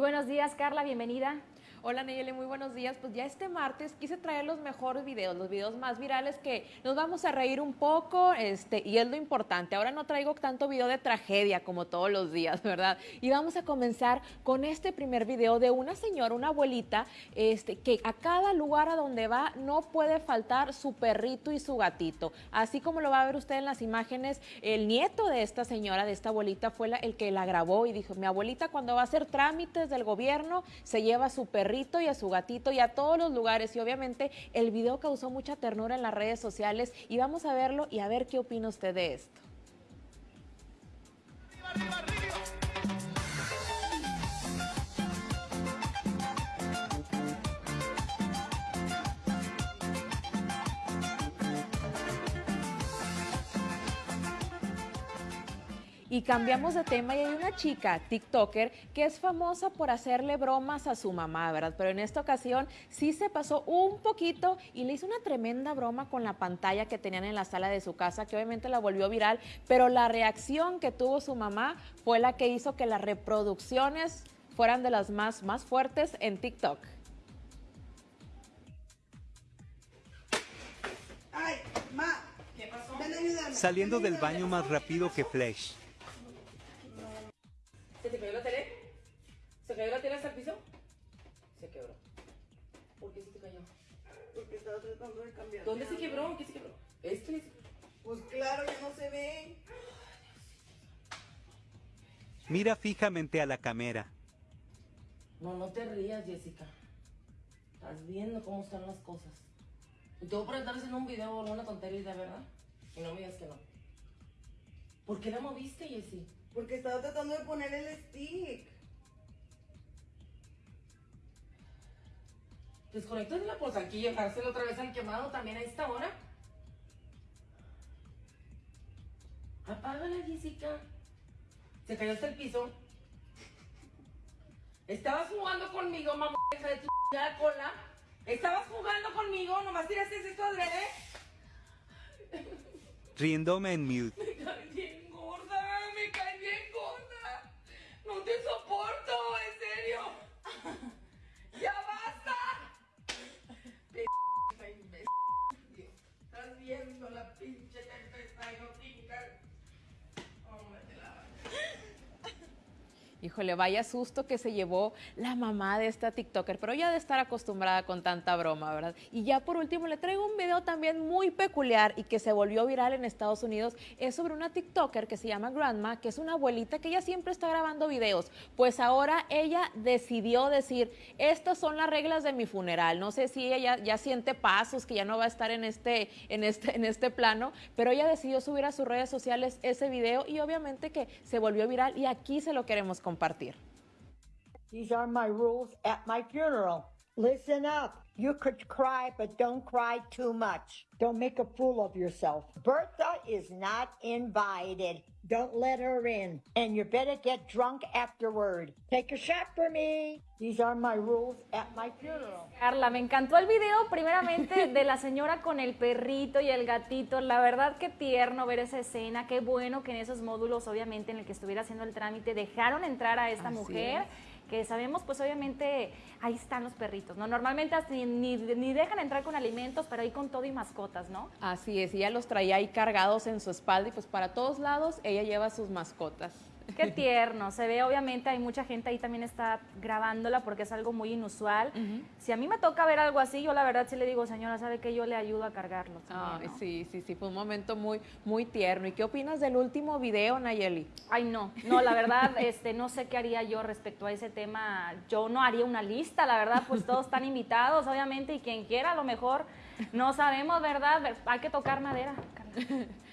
Muy buenos días, Carla, bienvenida. Hola Nayeli, muy buenos días. Pues ya este martes quise traer los mejores videos, los videos más virales que nos vamos a reír un poco, este, y es lo importante. Ahora no traigo tanto video de tragedia como todos los días, ¿verdad? Y vamos a comenzar con este primer video de una señora, una abuelita, este, que a cada lugar a donde va no puede faltar su perrito y su gatito. Así como lo va a ver usted en las imágenes, el nieto de esta señora, de esta abuelita, fue el que la grabó y dijo, mi abuelita cuando va a hacer trámites del gobierno se lleva su perrito y a su gatito y a todos los lugares. Y obviamente el video causó mucha ternura en las redes sociales y vamos a verlo y a ver qué opina usted de esto. Y cambiamos de tema y hay una chica, TikToker, que es famosa por hacerle bromas a su mamá, ¿verdad? Pero en esta ocasión sí se pasó un poquito y le hizo una tremenda broma con la pantalla que tenían en la sala de su casa, que obviamente la volvió viral, pero la reacción que tuvo su mamá fue la que hizo que las reproducciones fueran de las más, más fuertes en TikTok. Ay, ma, ¿qué pasó? Ven a ayudarme. Saliendo del baño más rápido que Flash. Cayó la tele hasta el piso? Se quebró. ¿Por qué se te cayó? Porque estaba tratando de cambiar. ¿Dónde se quebró? ¿Qué se quebró? Este. Pues claro, ya no se ve. Mira fijamente a la cámara. No, no te rías, Jessica. Estás viendo cómo están las cosas. Y te voy a presentar haciendo un video o alguna tontería, ¿verdad? Y no me digas que no. ¿Por qué la moviste, Jessie? Porque estaba tratando de poner el stick. Desconectas la pues aquí dejárselo otra vez al quemado también a esta hora. Apágala, Jessica. Se cayó hasta el piso. Estabas jugando conmigo, mamá, hija de tu cola. Estabas jugando conmigo, nomás tiraste esto adrede. Riéndome en mute. Híjole, vaya susto que se llevó la mamá de esta TikToker, pero ya de estar acostumbrada con tanta broma, ¿verdad? Y ya por último le traigo un video también muy peculiar y que se volvió viral en Estados Unidos. Es sobre una TikToker que se llama Grandma, que es una abuelita que ella siempre está grabando videos. Pues ahora ella decidió decir, estas son las reglas de mi funeral. No sé si ella ya, siente pasos, que ya no va a estar en este, en, este, en este plano, pero ella decidió subir a sus redes sociales ese video y obviamente que se volvió viral y aquí se lo queremos compartir. These are my rules at my funeral. Listen up. You could cry, but don't cry too much. Don't make a fool of yourself. Bertha is not invited. Don't let her in. And you better get drunk afterward. Take a shot for me. These are my rules at my funeral. Carla, me encantó el video, primeramente, de la señora con el perrito y el gatito. La verdad, qué tierno ver esa escena. Qué bueno que en esos módulos, obviamente, en el que estuviera haciendo el trámite, dejaron entrar a esta Así mujer. es. Que sabemos, pues obviamente, ahí están los perritos, ¿no? Normalmente ni, ni dejan entrar con alimentos, pero ahí con todo y mascotas, ¿no? Así es, ella los traía ahí cargados en su espalda y pues para todos lados ella lleva sus mascotas. Qué tierno, se ve obviamente hay mucha gente ahí también está grabándola porque es algo muy inusual. Si a mí me toca ver algo así, yo la verdad sí le digo, señora, ¿sabe que Yo le ayudo a cargarlo. también, Ay, ¿no? sí, sí, sí, fue un momento muy, muy tierno. ¿Y qué opinas del último video, Nayeli? Ay, no, no, la verdad, este, no sé qué haría yo respecto a ese tema. Yo no haría una lista, la verdad, pues todos están invitados, obviamente, y quien quiera, a lo mejor, no sabemos, ¿verdad? Ver- Hay que tocar madera. Carla.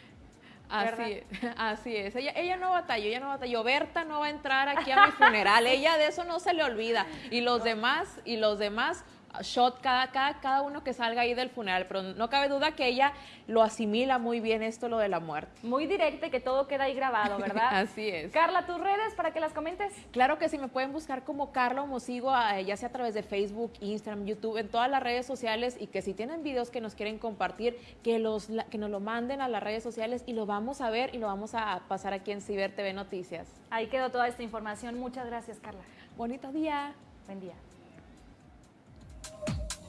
Así, así es. Ella, ella no batalló, ella no batalló. Berta no va a entrar aquí a mi funeral. Ella de eso no se le olvida. Y los demás, y los demás, shot cada, cada, cada uno que salga ahí del funeral, pero no cabe duda que ella lo asimila muy bien esto, lo de la muerte. Muy directa y que todo queda ahí grabado, ¿verdad? Así es. Carla, tus redes para que las comentes. Claro que sí, me pueden buscar como Carla Mosigo, ya sea a través de Facebook, Instagram, YouTube, en todas las redes sociales y que si tienen videos que nos quieren compartir, que, los, que nos lo manden a las redes sociales y lo vamos a ver y lo vamos a pasar aquí en Ciber TV Noticias. Ahí quedó toda esta información. Muchas gracias, Carla. Bonito día. Buen día.